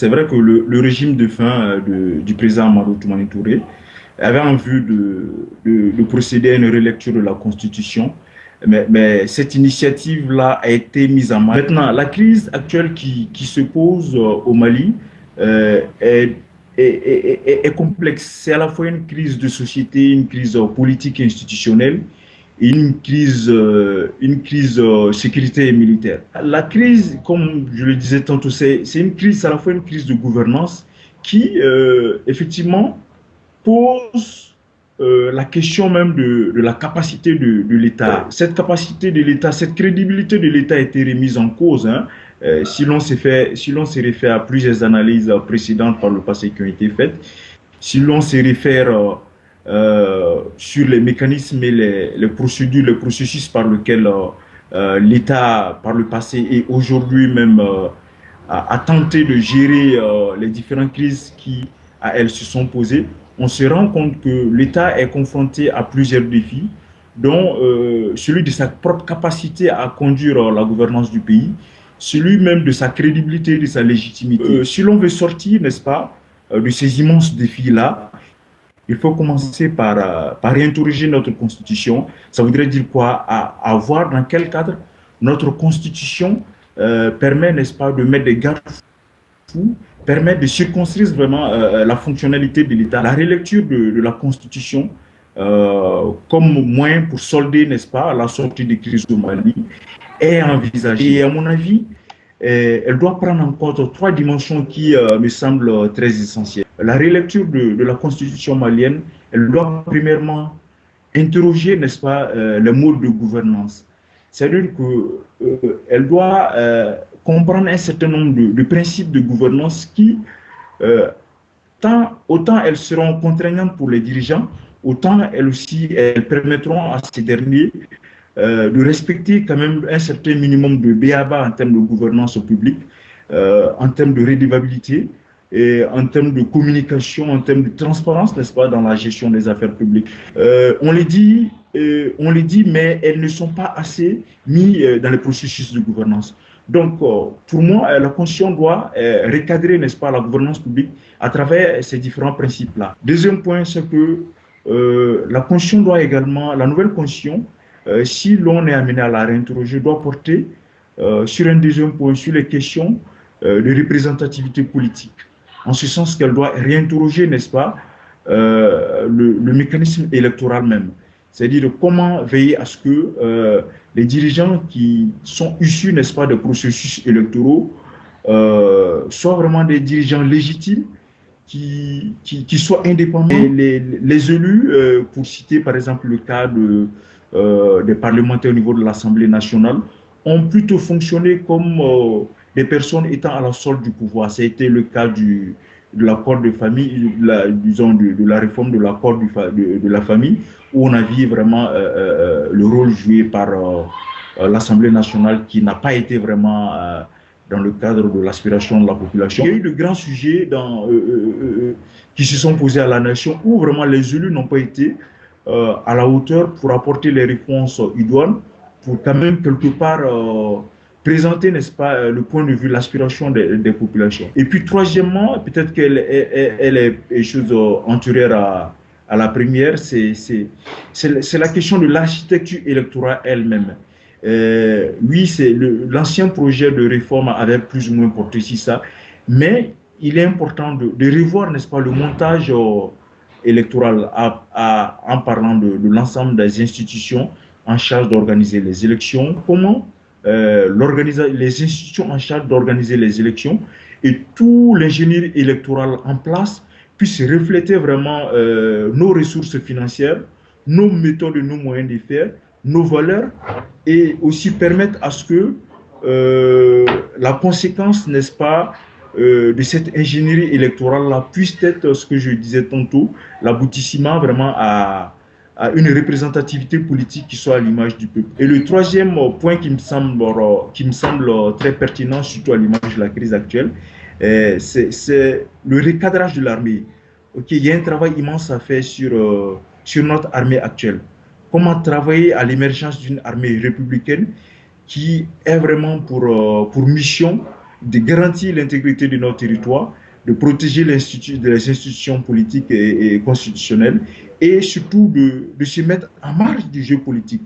c'est vrai que le, régime de fin du président Amadou Toumani Touré avait en vue de, de, procéder à une relecture de la Constitution, mais, cette initiative-là a été mise en mal. Maintenant, la crise actuelle qui, se pose au Mali est est, complexe. C'est à la fois une crise de société, une crise politique et institutionnelle, une crise, euh, une crise euh, sécurité et militaire. La crise, comme je le disais tantôt, c'est une crise, à la fois une crise de gouvernance qui, euh, effectivement, pose la question même de, de la capacité de, de l'État. Cette capacité de l'État, cette crédibilité de l'État a été remise en cause. Hein. Si l'on se fait, si se réfère à plusieurs analyses précédentes par le passé qui ont été faites, si l'on se réfère euh, euh, sur les mécanismes et les, procédures, les processus par lesquels l'État, par le passé et aujourd'hui même, a, a, tenté de gérer les différentes crises qui, à elles, se sont posées, on se rend compte que l'État est confronté à plusieurs défis, dont celui de sa propre capacité à conduire la gouvernance du pays, celui même de sa crédibilité, de sa légitimité. Euh, si l'on veut sortir, n'est-ce pas, euh, de ces immenses défis-là, il faut commencer par, euh, par réinterroger notre constitution. Ça voudrait dire quoi? À, voir dans quel cadre notre constitution permet, n'est-ce pas, de mettre des garde-fous, permet de circonscrire vraiment la fonctionnalité de l'État. La relecture de, de la constitution comme moyen pour solder, n'est-ce pas, la sortie des crises au Mali est envisagée. Et à mon avis, euh, elle doit prendre en compte trois dimensions qui euh, me semblent très essentielles. La relecture de, la constitution malienne, elle doit premièrement interroger, n'est-ce pas, euh, le mode de gouvernance. C'est-à-dire qu'elle doit comprendre un certain nombre de, principes de gouvernance qui, tant, autant elles seront contraignantes pour les dirigeants, autant elles aussi elles permettront à ces derniers euh, de respecter quand même un certain minimum de BABA en termes de gouvernance publique, euh, en termes de rédivabilité et en termes de communication, en termes de transparence, n'est-ce pas, dans la gestion des affaires publiques. Euh, on les dit, on les dit, mais elles ne sont pas assez mises dans le processus de gouvernance. Donc, pour moi, la Constitution doit recadrer, n'est-ce pas, la gouvernance publique à travers ces différents principes-là. Deuxième point, c'est que la Constitution doit également, la nouvelle Constitution, euh, si l'on est amené à la réinterroger, doit porter euh, sur un deuxième point, sur les questions euh, de représentativité politique. En ce sens qu'elle doit réinterroger, n'est-ce pas, le, mécanisme électoral même. C'est-à-dire comment veiller à ce que les dirigeants qui sont issus, n'est-ce pas, des processus électoraux soient vraiment des dirigeants légitimes qui, qui, soient indépendants. les, les, élus, pour citer par exemple le cas de, euh, des parlementaires au niveau de l'Assemblée nationale ont plutôt fonctionné comme euh, des personnes étant à la solde du pouvoir. Été le cas du, de l'accord de famille, la, disons de, la réforme de l'accord de, la famille, où on a vu vraiment euh, le rôle joué par l'Assemblée nationale qui n'a pas été vraiment dans le cadre de l'aspiration de la population. Il y a eu de grands sujets qui se sont posés à la nation où vraiment les élus n'ont pas été euh, à la hauteur pour apporter les réponses idoines, pour quand même quelque part euh, présenter, n'est-ce pas, euh, le point de vue, l'aspiration des, populations. Et puis, troisièmement, peut-être qu'elle elle, est chose antérieure à, à la première, c'est la question de l'architecture électorale elle-même. oui, c'est l'ancien projet de réforme avait plus ou moins porté sur ça, mais il est important de, revoir, n'est-ce pas, le montage électorale en parlant de, l'ensemble des institutions en charge d'organiser les élections, comment euh, les institutions en charge d'organiser les élections et tout l'ingénierie électorale en place puisse refléter vraiment euh, nos ressources financières, nos méthodes et nos moyens de faire, nos valeurs et aussi permettre à ce que euh, la conséquence, n'est-ce pas, euh, de cette ingénierie électorale-là puisse être ce que je disais tantôt, l'aboutissement vraiment à, à, une représentativité politique qui soit à l'image du peuple. Et le troisième point qui me semble, qui me semble très pertinent, surtout à l'image de la crise actuelle, euh, c'est le recadrage de l'armée. Ok, il y a un travail immense à faire sur, euh, sur notre armée actuelle. Comment travailler à l'émergence d'une armée républicaine qui est vraiment pour, pour mission de garantir l'intégrité de notre territoire, de protéger les institutions politiques et, constitutionnelles et surtout de, se mettre en marge du jeu politique.